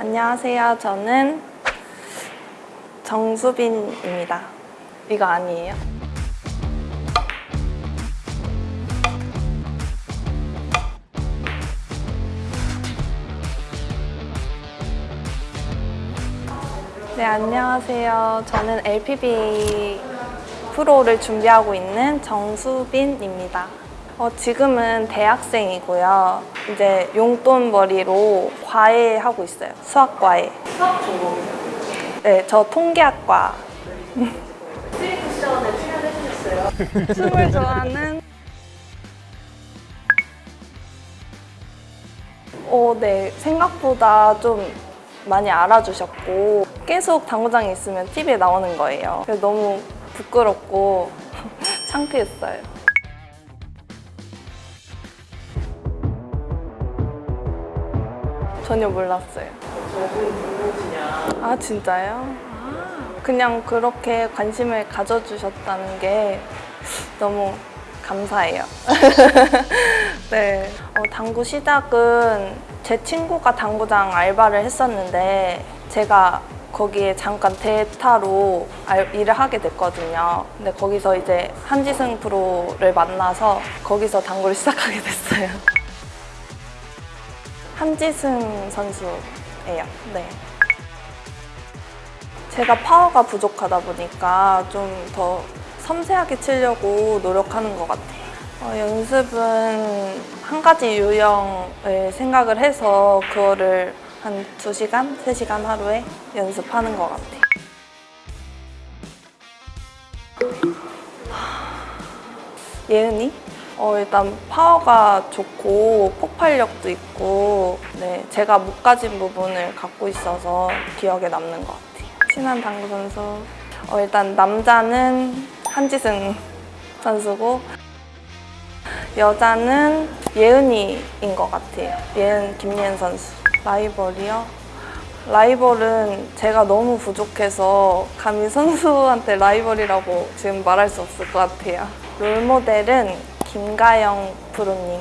안녕하세요. 저는 정수빈입니다. 이거 아니에요? 네, 안녕하세요. 저는 LPBA 프로를 준비하고 있는 정수빈입니다. 어, 지금은 대학생이고요. 이제 용돈벌이로 과외 하고 있어요. 수학 과외. 수학 전공이요? 네, 저 통계학과. 스윙 쿠션에 출연해주셨어요. 춤을 좋아하는 어, 네. 생각보다 좀 많이 알아주셨고 계속 당구장에 있으면 TV에 나오는 거예요. 그래서 너무 부끄럽고 창피했어요. 전혀 몰랐어요. 아 진짜요? 그냥 그렇게 관심을 가져주셨다는 게 너무 감사해요. 네. 어, 당구 시작은 제 친구가 당구장 알바를 했었는데 제가 거기에 잠깐 대타로 알- 일을 하게 됐거든요. 근데 거기서 이제 한지승 프로를 만나서 거기서 당구를 시작하게 됐어요. 한지승 선수예요. 네. 제가 파워가 부족하다 보니까 좀 더 섬세하게 치려고 노력하는 것 같아요. 어, 연습은 한 가지 유형을 생각을 해서 그거를 한 2시간, 3시간 하루에 연습하는 것 같아요. 예은이? 어, 일단 파워가 좋고 폭발력도 있고 네, 제가 못 가진 부분을 갖고 있어서 기억에 남는 것 같아요. 친한 당구 선수 어, 일단 남자는 한지승 선수고 여자는 예은이인 것 같아요. 예은 김예은 선수. 라이벌이요? 라이벌은 제가 너무 부족해서 감히 선수한테 라이벌이라고 지금 말할 수 없을 것 같아요. 롤모델은 김가영 프로님.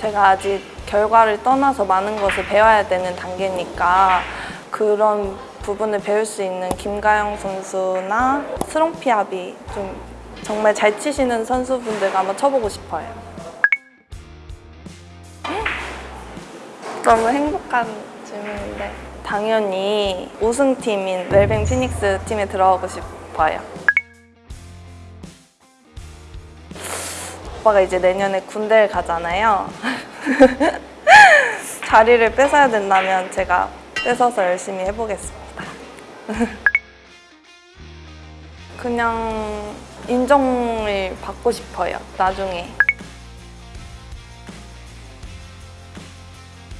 제가 아직 결과를 떠나서 많은 것을 배워야 되는 단계니까 그런 부분을 배울 수 있는 김가영 선수나 스롱피아비 좀 정말 잘 치시는 선수분들과 한번 쳐보고 싶어요. 너무 행복한 질문인데 당연히 우승팀인 웰뱅 피닉스 팀에 들어가고 싶어요. 오빠가 이제 내년에 군대를 가잖아요. 자리를 뺏어야 된다면 제가 뺏어서 열심히 해보겠습니다. 그냥 인정을 받고 싶어요, 나중에.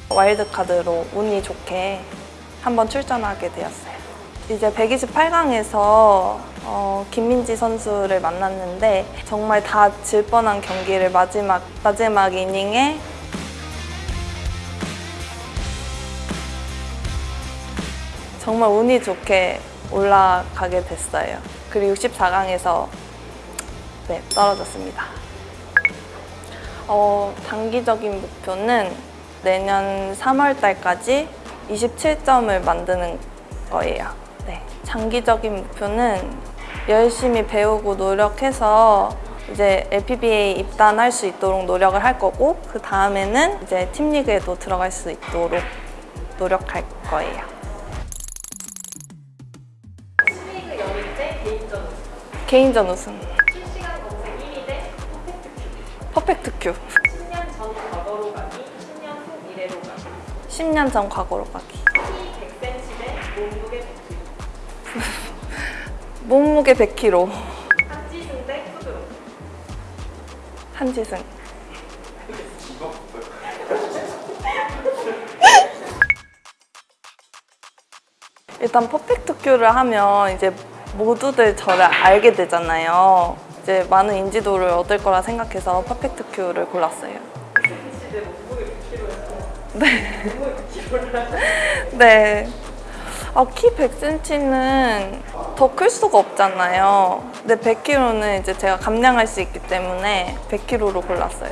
와일드카드로 운이 좋게 한번 출전하게 되었어요. 이제 128강에서 어, 김민지 선수를 만났는데 정말 다 질 뻔한 경기를 마지막 마지막 이닝에 정말 운이 좋게 올라가게 됐어요. 그리고 64강에서 네, 떨어졌습니다. 어, 단기적인 목표는 내년 3월 달까지 27점을 만드는 거예요. 네. 장기적인 목표는 열심히 배우고 노력해서 이제 LPBA 입단할 수 있도록 노력을 할 거고 그 다음에는 이제 팀리그에도 들어갈 수 있도록 노력할 거예요. 스윙 연일 대 개인전 우승. 개인전 우승. 실시간 검색 1위 대 Perfect Q. Perfect Q. 10년 전 과거로 가기, 10년 후 미래로 가기. 10년 전 과거로 가기. 키 100cm 대 몸무게 100kg. 몸무게 100kg. 한지승 대 푸드로. 한지승. 일단 Perfect Q를 하면 이제 모두들 저를 알게 되잖아요. 이제 많은 인지도를 얻을 거라 생각해서 Perfect Q를 골랐어요. 내 몸무게 100kg에서 네. 몸무게 100kg를 네. 아, 키 100cm는 더 클 수가 없잖아요. 근데 100kg는 이제 제가 감량할 수 있기 때문에 100kg로 골랐어요.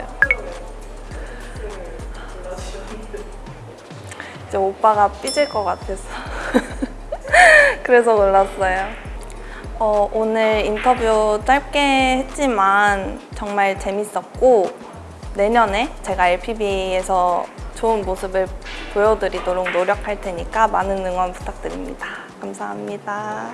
이제 오빠가 삐질 것 같아서 그래서 놀랐어요. 어, 오늘 인터뷰 짧게 했지만 정말 재밌었고 내년에 제가 LPB에서 좋은 모습을 보여드리도록 노력할 테니까 많은 응원 부탁드립니다. 감사합니다.